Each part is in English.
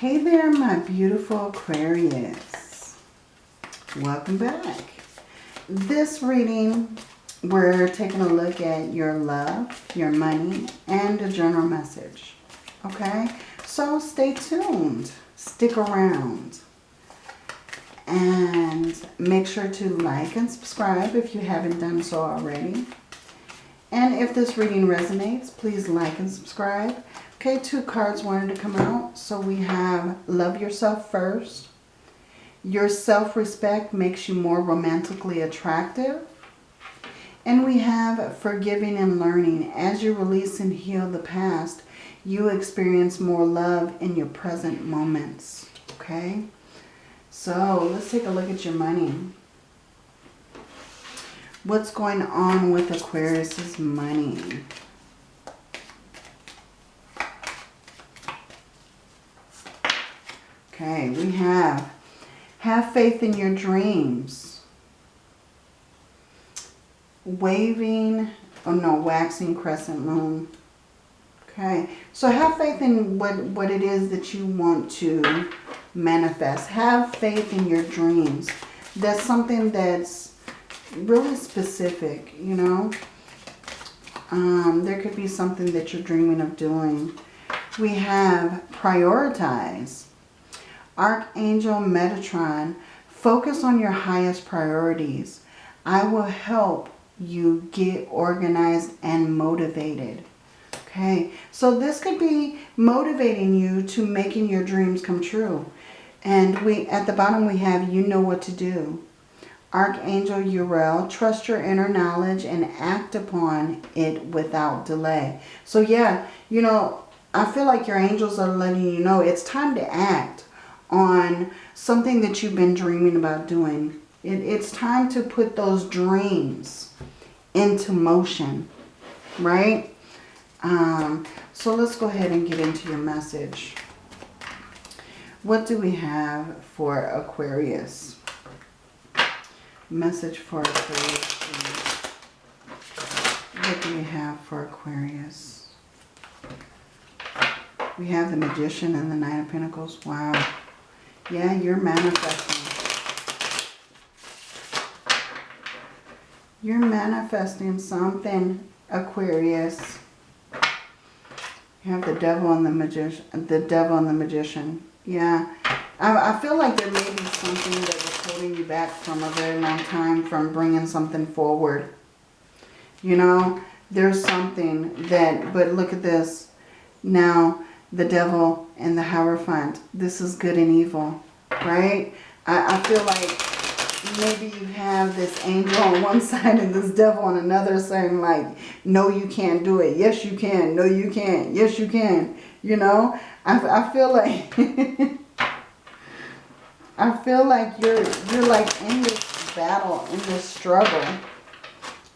Hey there, my beautiful Aquarius. Welcome back. This reading, we're taking a look at your love, your money, and a general message. Okay? So stay tuned. Stick around. And make sure to like and subscribe if you haven't done so already. And if this reading resonates, please like and subscribe. Okay, two cards wanted to come out. So we have Love Yourself First. Your self-respect makes you more romantically attractive. And we have Forgiving and Learning. As you release and heal the past, you experience more love in your present moments. Okay? So let's take a look at your money. What's going on with Aquarius's money? Okay, we have have faith in your dreams. Waving, oh no, waxing crescent moon. Okay, so have faith in what, what it is that you want to manifest. Have faith in your dreams. That's something that's really specific, you know. Um, there could be something that you're dreaming of doing. We have prioritize. Archangel Metatron, focus on your highest priorities. I will help you get organized and motivated. Okay, so this could be motivating you to making your dreams come true. And we at the bottom we have you know what to do. Archangel Uriel, trust your inner knowledge and act upon it without delay. So yeah, you know, I feel like your angels are letting you know it's time to act on something that you've been dreaming about doing. It, it's time to put those dreams into motion, right? Um, so let's go ahead and get into your message. What do we have for Aquarius? Message for Aquarius. What do we have for Aquarius? We have the Magician and the Nine of Pentacles. Wow. Yeah, you're manifesting. You're manifesting something, Aquarius. You have the devil and the magician. The devil and the magician. Yeah. I, I feel like there may be something that was holding you back from a very long time from bringing something forward. You know, there's something that, but look at this. Now, the devil and the Hierophant. This is good and evil, right? I, I feel like maybe you have this angel on one side and this devil on another saying like, no, you can't do it. Yes, you can. No, you can't. Yes, you can. You know, I, I feel like, I feel like you're, you're like in this battle, in this struggle,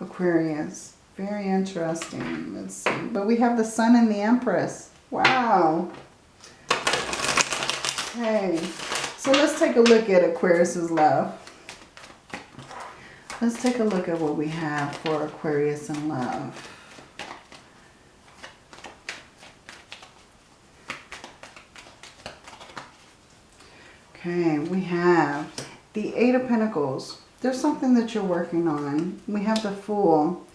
Aquarius. Very interesting. Let's see. But we have the sun and the empress. Wow. Okay. So let's take a look at Aquarius's love. Let's take a look at what we have for Aquarius in love. Okay, we have the Eight of Pentacles. There's something that you're working on. We have the Fool,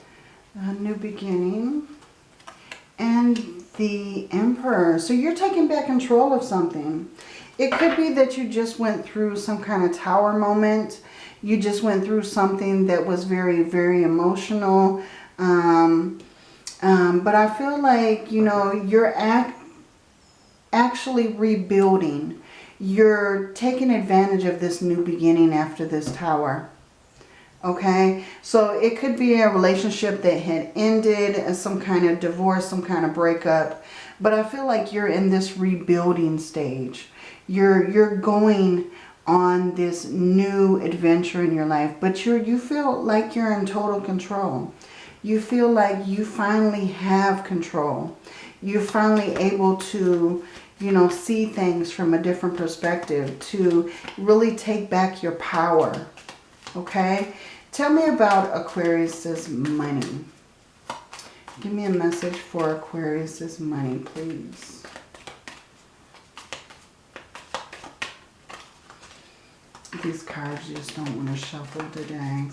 a new beginning, and the Emperor. So you're taking back control of something. It could be that you just went through some kind of tower moment you just went through something that was very, very emotional. Um, um, but I feel like, you know, you're act actually rebuilding. You're taking advantage of this new beginning after this tower. Okay, so it could be a relationship that had ended, uh, some kind of divorce, some kind of breakup. But I feel like you're in this rebuilding stage. You're, you're going on this new adventure in your life. But you're, you feel like you're in total control. You feel like you finally have control. You're finally able to, you know, see things from a different perspective. To really take back your power. Okay? Tell me about Aquarius's money. Give me a message for Aquarius's money, please. These cards just don't want to shuffle today.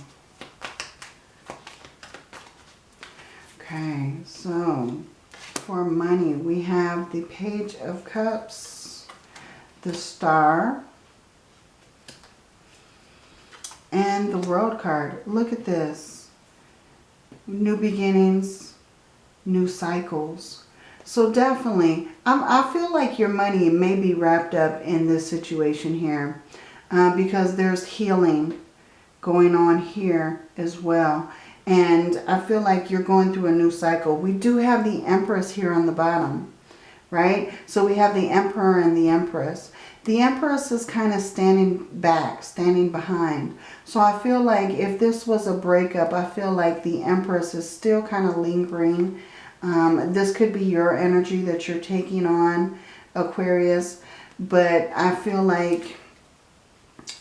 Okay, so for money, we have the Page of Cups, the Star, and the World card. Look at this. New beginnings, new cycles. So definitely, I'm, I feel like your money may be wrapped up in this situation here uh, because there's healing going on here as well. And I feel like you're going through a new cycle. We do have the Empress here on the bottom, right? So we have the Emperor and the Empress. The Empress is kind of standing back, standing behind. So I feel like if this was a breakup, I feel like the Empress is still kind of lingering. Um, this could be your energy that you're taking on, Aquarius. But I feel like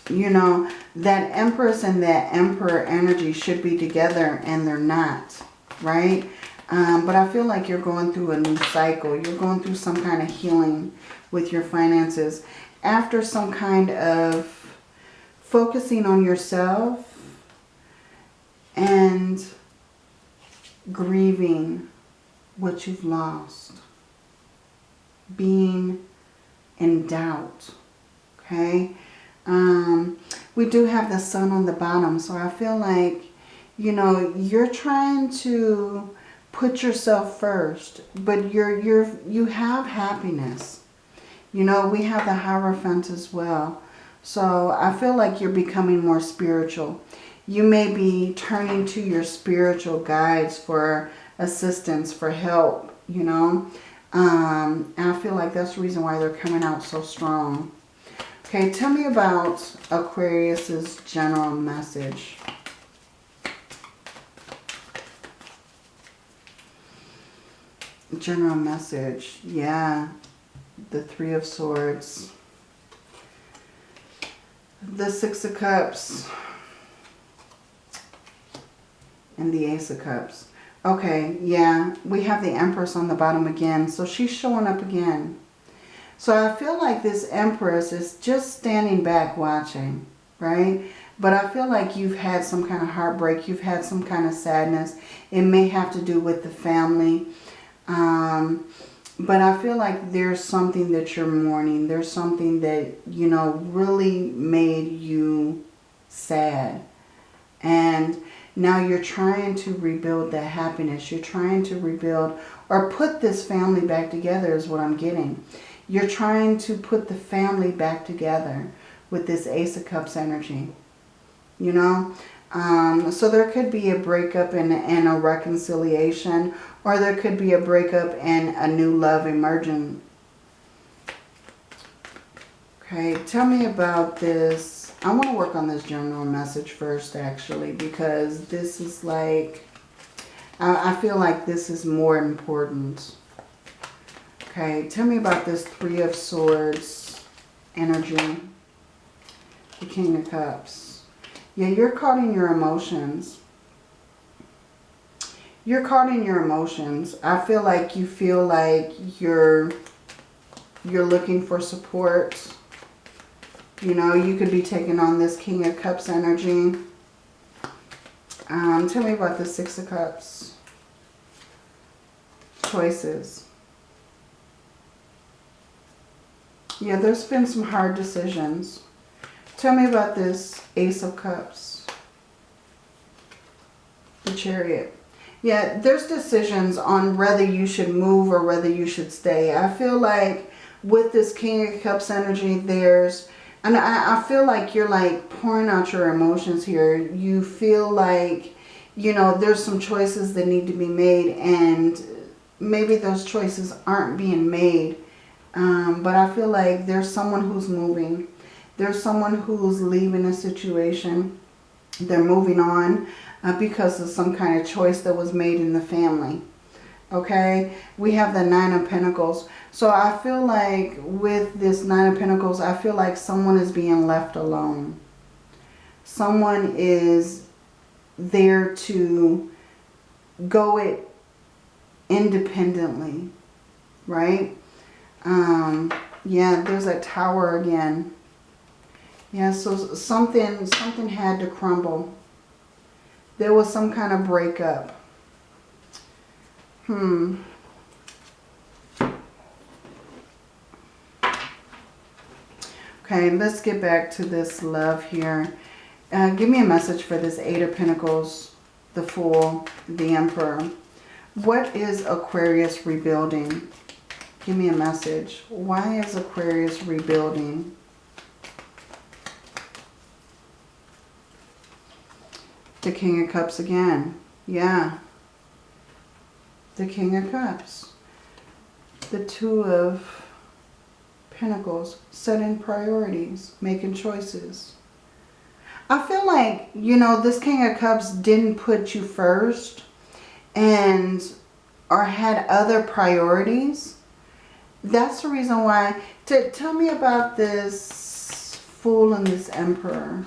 you know, that Empress and that Emperor energy should be together and they're not, right? Um, but I feel like you're going through a new cycle. You're going through some kind of healing with your finances. After some kind of focusing on yourself and grieving what you've lost. Being in doubt, okay? Um, we do have the sun on the bottom. So I feel like, you know, you're trying to put yourself first. But you're, you're, you have happiness. You know, we have the Hierophant as well. So I feel like you're becoming more spiritual. You may be turning to your spiritual guides for assistance, for help, you know. Um, and I feel like that's the reason why they're coming out so strong. Okay, tell me about Aquarius's general message. General message, yeah. The Three of Swords. The Six of Cups. And the Ace of Cups. Okay, yeah, we have the Empress on the bottom again. So she's showing up again. So I feel like this Empress is just standing back watching, right? But I feel like you've had some kind of heartbreak. You've had some kind of sadness. It may have to do with the family. Um, but I feel like there's something that you're mourning. There's something that, you know, really made you sad. And now you're trying to rebuild that happiness. You're trying to rebuild or put this family back together is what I'm getting. You're trying to put the family back together with this Ace of Cups energy. You know? Um, so there could be a breakup and, and a reconciliation. Or there could be a breakup and a new love emerging. Okay, tell me about this. I want to work on this general message first, actually, because this is like, I, I feel like this is more important. Okay, tell me about this Three of Swords energy. The King of Cups. Yeah, you're caught in your emotions. You're caught in your emotions. I feel like you feel like you're you're looking for support. You know, you could be taking on this King of Cups energy. Um, tell me about the Six of Cups. Choices. Yeah, there's been some hard decisions. Tell me about this Ace of Cups. The Chariot. Yeah, there's decisions on whether you should move or whether you should stay. I feel like with this King of Cups energy, there's... And I, I feel like you're like pouring out your emotions here. You feel like, you know, there's some choices that need to be made and maybe those choices aren't being made um, but I feel like there's someone who's moving. There's someone who's leaving a situation. They're moving on uh, because of some kind of choice that was made in the family. Okay, we have the Nine of Pentacles. So I feel like with this Nine of Pentacles, I feel like someone is being left alone. Someone is there to go it independently, right? Um, yeah, there's a tower again. Yeah, so something, something had to crumble. There was some kind of breakup. Hmm. Okay, let's get back to this love here. Uh, give me a message for this Eight of Pentacles, the Fool, the Emperor. What is Aquarius rebuilding? Give me a message. Why is Aquarius rebuilding? The King of Cups again. Yeah. The King of Cups. The Two of Pentacles, setting priorities, making choices. I feel like, you know, this King of Cups didn't put you first and or had other priorities. That's the reason why. To, tell me about this Fool and this Emperor.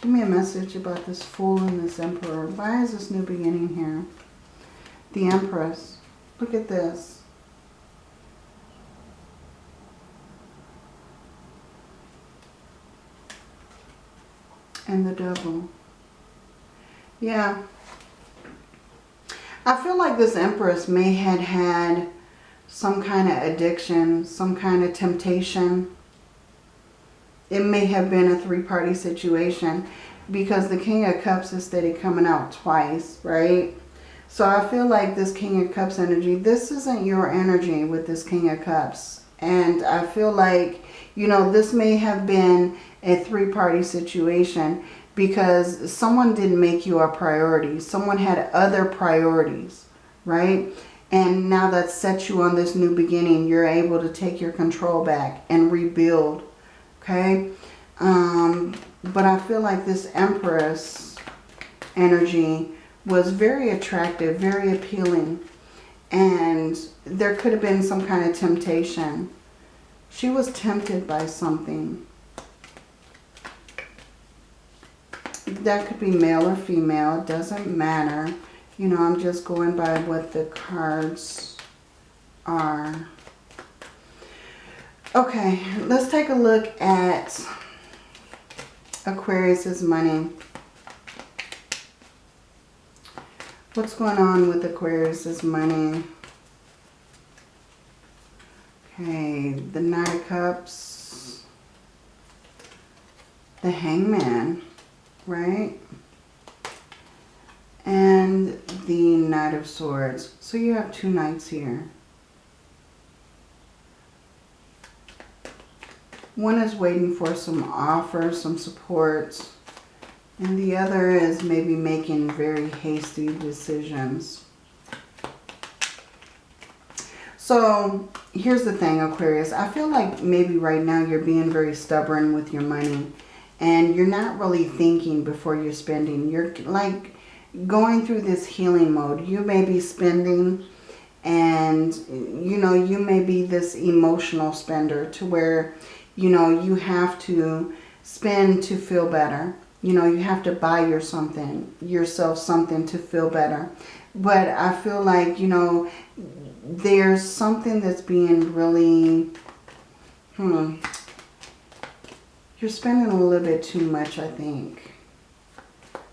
Give me a message about this Fool and this Emperor. Why is this new beginning here? The Empress. Look at this. and the devil. Yeah. I feel like this Empress may had had some kind of addiction, some kind of temptation. It may have been a three-party situation because the King of Cups is steady coming out twice, right? So I feel like this King of Cups energy, this isn't your energy with this King of Cups. And I feel like, you know, this may have been a three-party situation because someone didn't make you a priority. Someone had other priorities, right? And now that sets you on this new beginning, you're able to take your control back and rebuild, okay? Um, but I feel like this Empress energy was very attractive, very appealing. And there could have been some kind of temptation. She was tempted by something. that could be male or female. It doesn't matter. You know, I'm just going by what the cards are. Okay, let's take a look at Aquarius's money. What's going on with Aquarius's money? Okay, the Knight of Cups, the Hangman right? And the Knight of Swords. So you have two knights here. One is waiting for some offers, some support. And the other is maybe making very hasty decisions. So here's the thing, Aquarius. I feel like maybe right now you're being very stubborn with your money and you're not really thinking before you're spending. You're like going through this healing mode. You may be spending and, you know, you may be this emotional spender to where, you know, you have to spend to feel better. You know, you have to buy your something, yourself something to feel better. But I feel like, you know, there's something that's being really, hmm, you're spending a little bit too much, I think.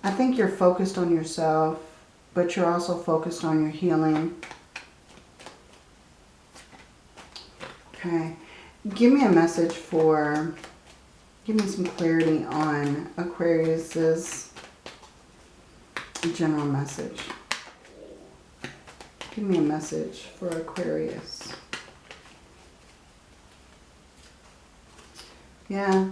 I think you're focused on yourself, but you're also focused on your healing. Okay. Give me a message for, give me some clarity on Aquarius's general message. Give me a message for Aquarius. Yeah,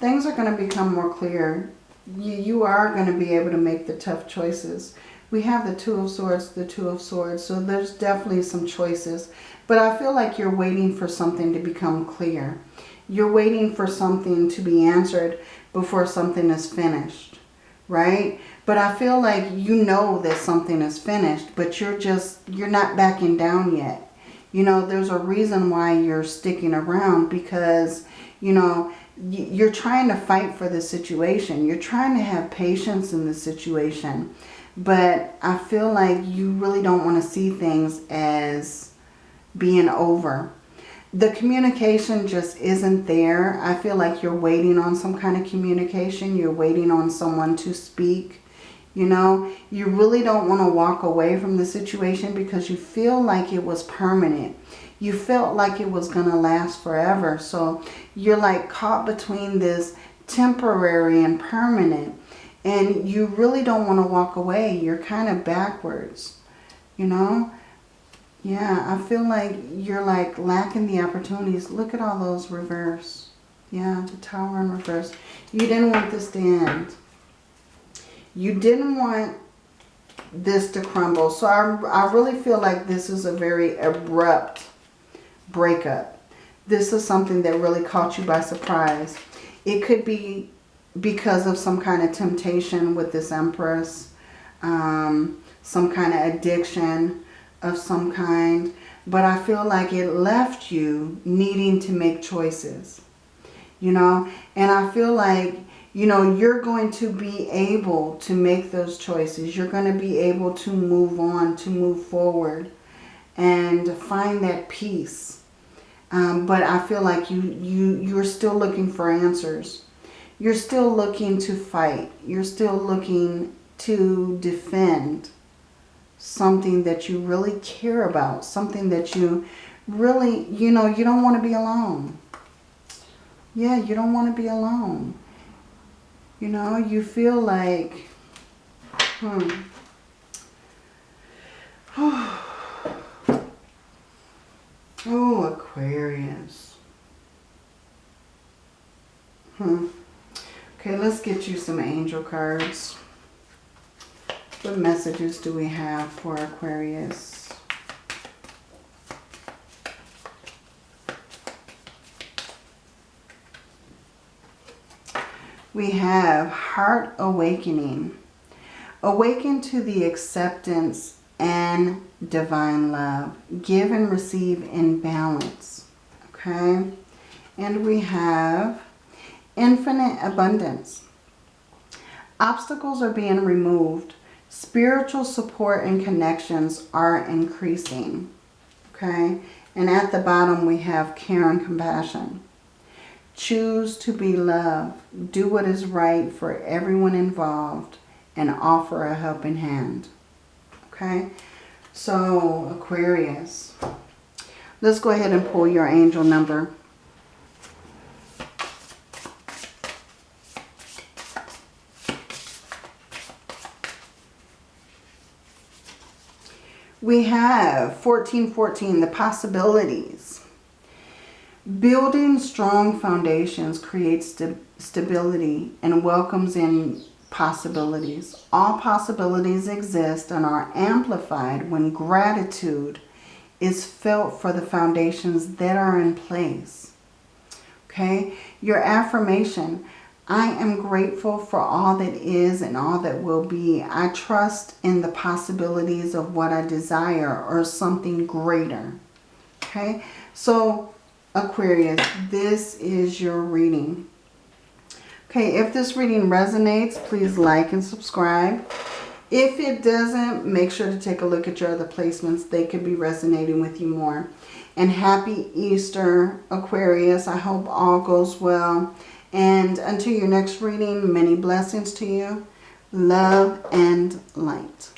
things are going to become more clear. You, you are going to be able to make the tough choices. We have the Two of Swords, the Two of Swords, so there's definitely some choices. But I feel like you're waiting for something to become clear. You're waiting for something to be answered before something is finished, right? But I feel like you know that something is finished, but you're just, you're not backing down yet. You know, there's a reason why you're sticking around because, you know, you're trying to fight for the situation. You're trying to have patience in the situation. But I feel like you really don't want to see things as being over. the communication just isn't there. I feel like you're waiting on some kind of communication. You're waiting on someone to speak. You know, you really don't want to walk away from the situation because you feel like it was permanent. You felt like it was going to last forever. So you're like caught between this temporary and permanent. And you really don't want to walk away. You're kind of backwards, you know. Yeah, I feel like you're like lacking the opportunities. Look at all those reverse. Yeah, the tower in reverse. You didn't want this to end. You didn't want this to crumble. So I, I really feel like this is a very abrupt breakup. This is something that really caught you by surprise. It could be because of some kind of temptation with this Empress. Um, some kind of addiction of some kind. But I feel like it left you needing to make choices. You know, and I feel like you know, you're going to be able to make those choices. You're going to be able to move on, to move forward and find that peace. Um, but I feel like you, you, you're still looking for answers. You're still looking to fight. You're still looking to defend something that you really care about. Something that you really, you know, you don't want to be alone. Yeah, you don't want to be alone. You know, you feel like, hmm. Oh, Aquarius. Hmm. Okay, let's get you some angel cards. What messages do we have for Aquarius? we have heart awakening. Awaken to the acceptance and divine love. Give and receive in balance. Okay? And we have infinite abundance. Obstacles are being removed. Spiritual support and connections are increasing. Okay? And at the bottom we have care and compassion. Choose to be loved. Do what is right for everyone involved and offer a helping hand. Okay? So, Aquarius. Let's go ahead and pull your angel number. We have 1414, the possibilities. Building strong foundations creates st stability and welcomes in possibilities. All possibilities exist and are amplified when gratitude is felt for the foundations that are in place. Okay, your affirmation, I am grateful for all that is and all that will be. I trust in the possibilities of what I desire or something greater. Okay, so Aquarius, this is your reading. Okay, if this reading resonates, please like and subscribe. If it doesn't, make sure to take a look at your other placements. They could be resonating with you more. And happy Easter, Aquarius. I hope all goes well. And until your next reading, many blessings to you. Love and light.